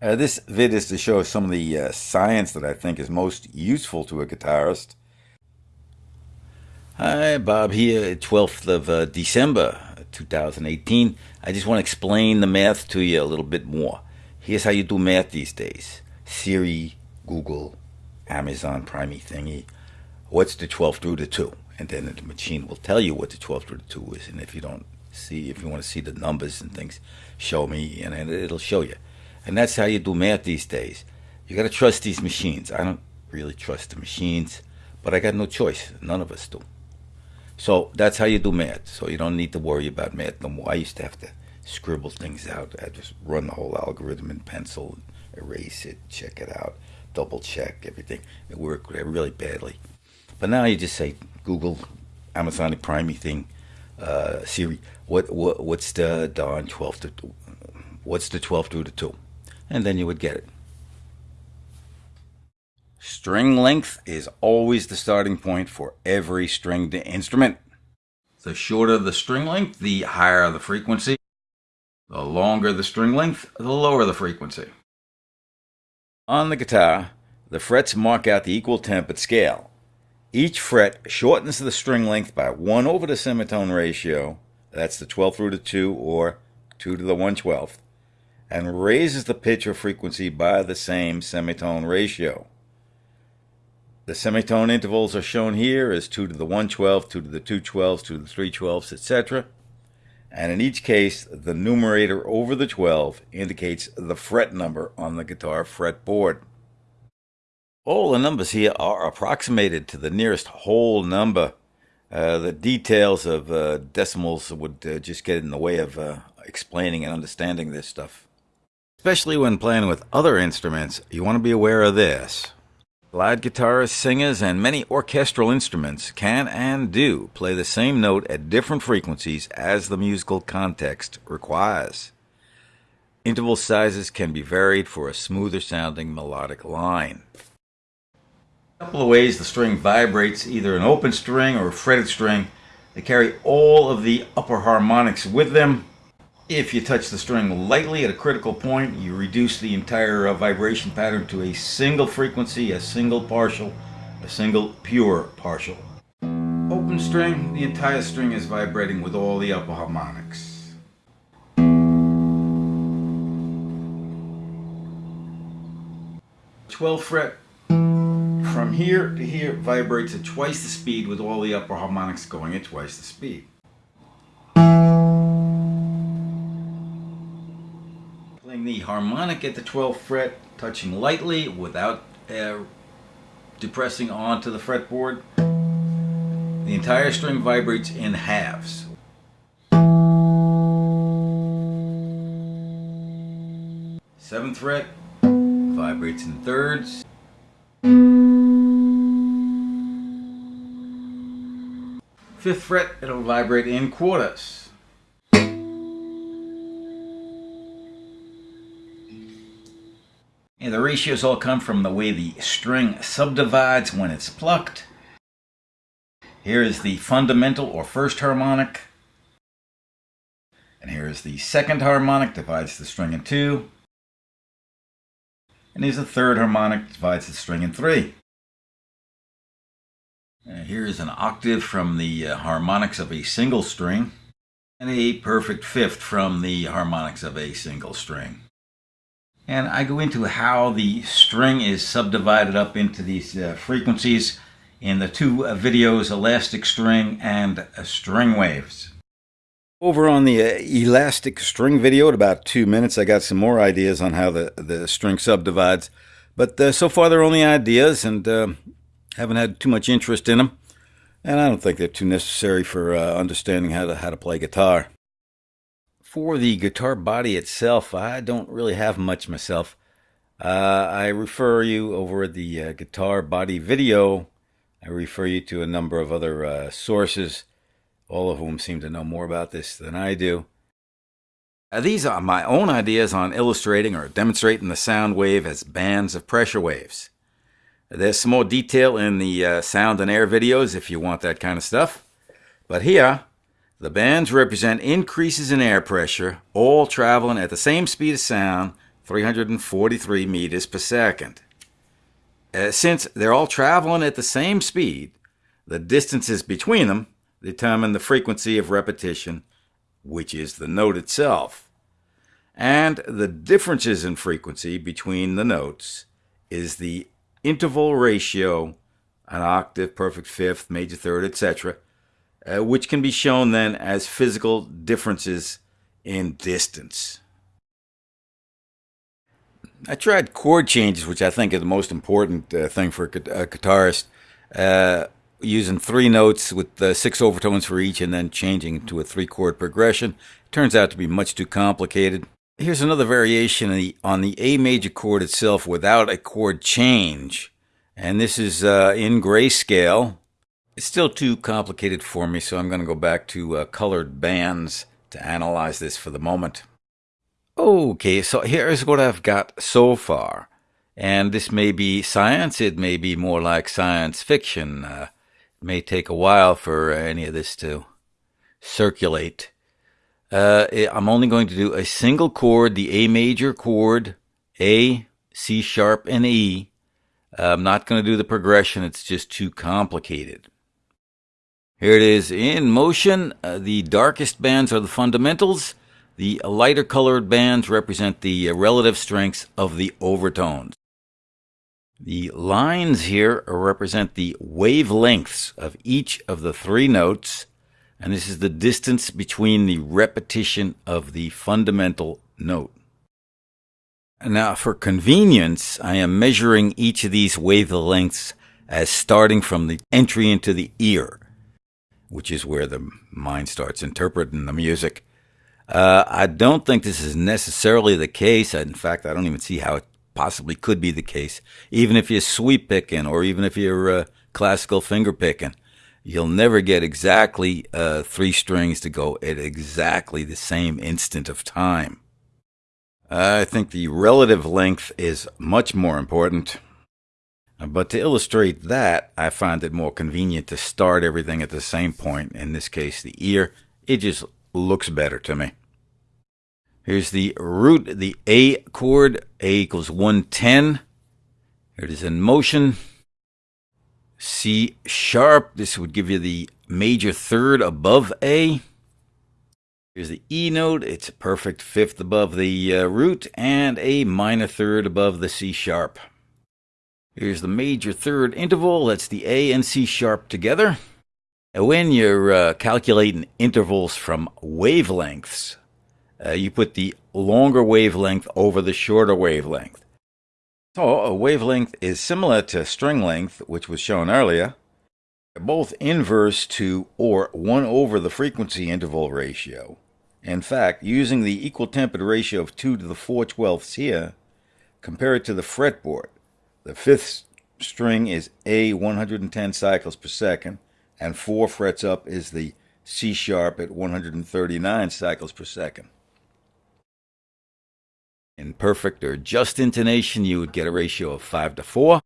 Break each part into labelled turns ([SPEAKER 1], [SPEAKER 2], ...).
[SPEAKER 1] Uh, this vid is to show some of the uh, science that I think is most useful to a guitarist. Hi, Bob here, 12th of uh, December 2018. I just want to explain the math to you a little bit more. Here's how you do math these days Siri, Google, Amazon, Primey thingy. What's the 12th root of 2? And then the machine will tell you what the 12th root of 2 is. And if you don't see, if you want to see the numbers and things, show me, and it'll show you. And that's how you do math these days. You got to trust these machines. I don't really trust the machines, but I got no choice. None of us do. So that's how you do math. So you don't need to worry about math no more. I used to have to scribble things out. I just run the whole algorithm in pencil, erase it, check it out, double check everything. It worked really badly. But now you just say Google, Amazon Prime thing, uh, Siri, what, what what's the darn 12 to what's the 12 to the 2? And then you would get it. String length is always the starting point for every stringed instrument. The shorter the string length, the higher the frequency. The longer the string length, the lower the frequency. On the guitar, the frets mark out the equal tempered scale. Each fret shortens the string length by 1 over the semitone ratio, that's the 12th root of 2 or 2 to the 1 12th, and raises the pitch or frequency by the same semitone ratio. The semitone intervals are shown here as 2 to the 112, 2 to the 212s, 2 to the 312s, etc. And in each case, the numerator over the 12 indicates the fret number on the guitar fretboard. All the numbers here are approximated to the nearest whole number. Uh, the details of uh, decimals would uh, just get in the way of uh, explaining and understanding this stuff. Especially when playing with other instruments, you want to be aware of this. Slide guitarists, singers, and many orchestral instruments can and do play the same note at different frequencies as the musical context requires. Interval sizes can be varied for a smoother sounding melodic line. A couple of ways the string vibrates, either an open string or a fretted string. They carry all of the upper harmonics with them, if you touch the string lightly at a critical point, you reduce the entire uh, vibration pattern to a single frequency, a single partial, a single pure partial. Open string, the entire string is vibrating with all the upper harmonics. 12th fret from here to here vibrates at twice the speed with all the upper harmonics going at twice the speed. The harmonic at the 12th fret, touching lightly without uh, depressing onto the fretboard. The entire string vibrates in halves. Seventh fret vibrates in thirds. Fifth fret, it'll vibrate in quarters. The ratios all come from the way the string subdivides when it's plucked. Here is the fundamental or first harmonic. And here is the second harmonic, divides the string in two. And here's the third harmonic, divides the string in three. And here is an octave from the uh, harmonics of a single string, and a perfect fifth from the harmonics of a single string. And I go into how the string is subdivided up into these uh, frequencies in the two uh, videos, Elastic String and uh, String Waves. Over on the uh, Elastic String video at about two minutes, I got some more ideas on how the, the string subdivides. But uh, so far they're only ideas and uh, haven't had too much interest in them. And I don't think they're too necessary for understanding how to, how to play guitar. For the guitar body itself, I don't really have much myself. Uh, I refer you over the uh, guitar body video. I refer you to a number of other uh, sources, all of whom seem to know more about this than I do. These are my own ideas on illustrating or demonstrating the sound wave as bands of pressure waves. There's some more detail in the uh, sound and air videos if you want that kind of stuff. But here, the bands represent increases in air pressure, all traveling at the same speed of sound 343 meters per second. Uh, since they're all traveling at the same speed, the distances between them determine the frequency of repetition, which is the note itself. And the differences in frequency between the notes is the interval ratio, an octave, perfect fifth, major third, etc., uh, which can be shown then as physical differences in distance. I tried chord changes, which I think is the most important uh, thing for a, guitarist, uh, using three notes with uh, six overtones for each and then changing to a three chord progression. Turns out to be much too complicated. Here's another variation on the, on the A major chord itself without a chord change. And this is uh, in grayscale. It's still too complicated for me, so I'm going to go back to uh, colored bands to analyze this for the moment. Okay, so here's what I've got so far. And this may be science, it may be more like science fiction. Uh, it may take a while for any of this to circulate. Uh, I'm only going to do a single chord, the A major chord, A, C sharp, and E. I'm not going to do the progression, it's just too complicated. Here it is in motion. Uh, the darkest bands are the fundamentals. The lighter colored bands represent the relative strengths of the overtones. The lines here represent the wavelengths of each of the three notes and this is the distance between the repetition of the fundamental note. Now, for convenience, I am measuring each of these wavelengths as starting from the entry into the ear, which is where the mind starts interpreting the music. Uh, I don't think this is necessarily the case. In fact, I don't even see how it possibly could be the case, even if you're sweep picking or even if you're uh, classical finger picking you'll never get exactly uh, three strings to go at exactly the same instant of time. I think the relative length is much more important. But to illustrate that, I find it more convenient to start everything at the same point, in this case the ear. It just looks better to me. Here's the root, the A chord, A equals 110. Here it is in motion. C sharp, this would give you the major third above A. Here's the E note, it's a perfect fifth above the uh, root and a minor third above the C sharp. Here's the major third interval, that's the A and C sharp together. And when you're uh, calculating intervals from wavelengths, uh, you put the longer wavelength over the shorter wavelength. So a wavelength is similar to string length, which was shown earlier. They're both inverse to or 1 over the frequency interval ratio. In fact, using the equal tempered ratio of 2 to the 4 twelfths here, compare it to the fretboard. The fifth string is A 110 cycles per second, and 4 frets up is the C sharp at 139 cycles per second. In perfect or just intonation, you would get a ratio of 5 to 4.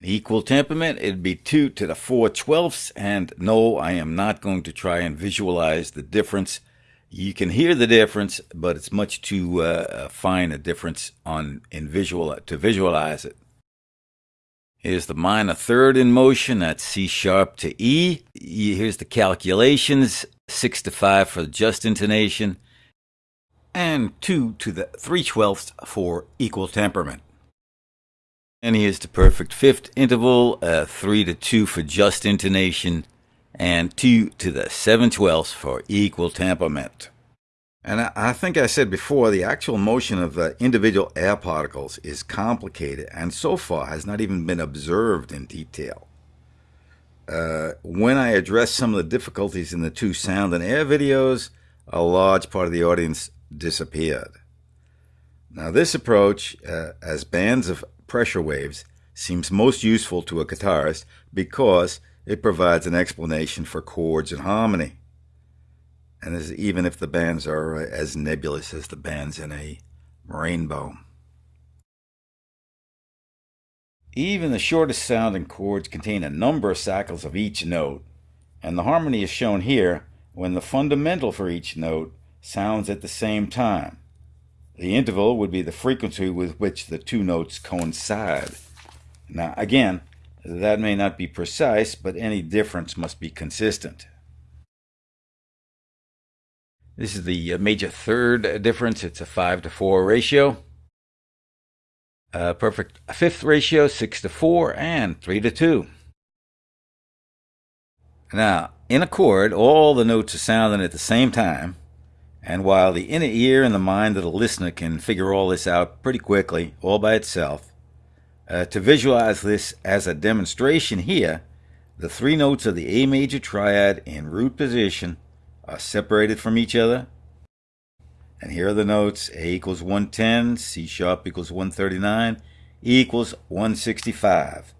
[SPEAKER 1] In Equal temperament, it'd be 2 to the 4 twelfths. And no, I am not going to try and visualize the difference. You can hear the difference, but it's much too uh, fine a difference on in visual to visualize it. Here's the minor third in motion. That's C sharp to E. Here's the calculations. 6 to 5 for just intonation and 2 to the 3 twelfths for equal temperament. And here's the perfect fifth interval, uh, 3 to 2 for just intonation, and 2 to the 7 twelfths for equal temperament. And I, think I said before, the actual motion of the individual air particles is complicated and so far has not even been observed in detail. Uh, when I address some of the difficulties in the two sound and air videos, a large part of the audience disappeared. Now, this approach, uh, as bands of pressure waves, seems most useful to a guitarist because it provides an explanation for chords and harmony. And this, even if the bands are uh, as nebulous as the bands in a rainbow. Even the shortest sounding chords contain a number of cycles of each note, and the harmony is shown here when the fundamental for each note sounds at the same time. The interval would be the frequency with which the two notes coincide. Now, again, that may not be precise, but any difference must be consistent. This is the uh, major third difference. It's a 5 to 4 ratio. A perfect fifth ratio, 6 to 4, and 3 to 2. Now, in a chord, all the notes are sounding at the same time, and while the inner ear and the mind of the listener can figure all this out pretty quickly, all by itself, uh, to visualize this as a demonstration here, the three notes of the A major triad in root position are separated from each other. And here are the notes A equals 110, C sharp equals 139, E equals 165.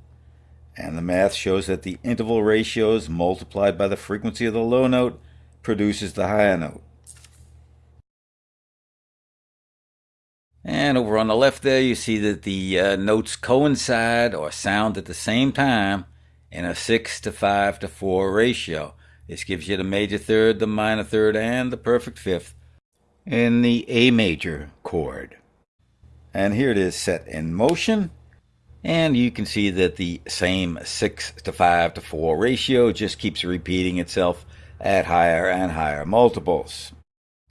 [SPEAKER 1] And the math shows that the interval ratios multiplied by the frequency of the low note produces the higher note. And over on the left there, you see that the uh, notes coincide or sound at the same time in a 6 to 5 to 4 ratio. This gives you the major third, the minor third, and the perfect fifth in the A major chord. And here it is set in motion. And you can see that the same 6 to 5 to 4 ratio just keeps repeating itself at higher and higher multiples.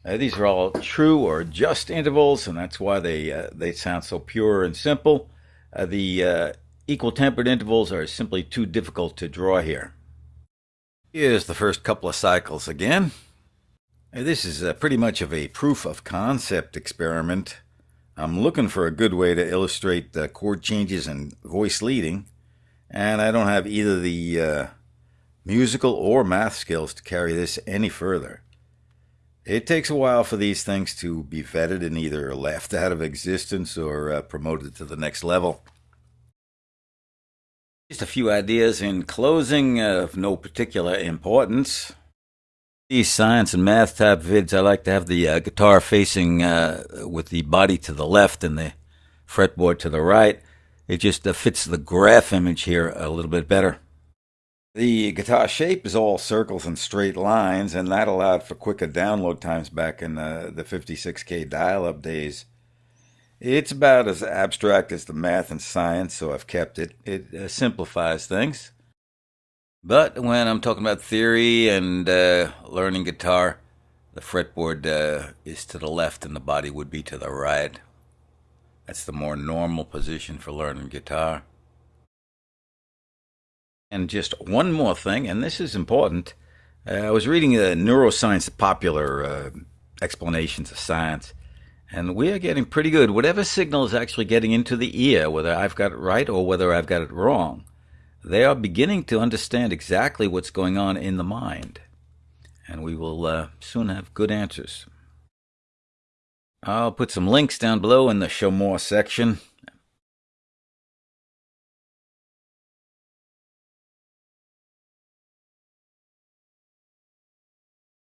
[SPEAKER 1] Uh, these are all true or just intervals, and that's why they uh, they sound so pure and simple. Uh, the uh, equal tempered intervals are simply too difficult to draw here. Here's the first couple of cycles again. Uh, this is uh, pretty much of a proof of concept experiment. I'm looking for a good way to illustrate the chord changes and voice leading, and I don't have either the musical or math skills to carry this any further. It takes a while for these things to be vetted and either left out of existence or uh, promoted to the next level. Just a few ideas in closing of no particular importance. These science and math type vids, I like to have the uh, guitar facing uh, with the body to the left and the fretboard to the right. It just uh, fits the graph image here a little bit better. The guitar shape is all circles and straight lines, and that allowed for quicker download times back in the, the 56K dial up days. It's about as abstract as the math and science, so I've kept it. It uh, simplifies things. But when I'm talking about theory and uh, learning guitar, the fretboard uh, is to the left and the body would be to the right. That's the more normal position for learning guitar. And just one more thing, and this is important. Uh, I was reading the neuroscience popular uh, explanations of science, and we are getting pretty good. Whatever signal is actually getting into the ear, whether I've got it right or whether I've got it wrong, they are beginning to understand exactly what's going on in the mind. And we will uh, soon have good answers. I'll put some links down below in the Show More section.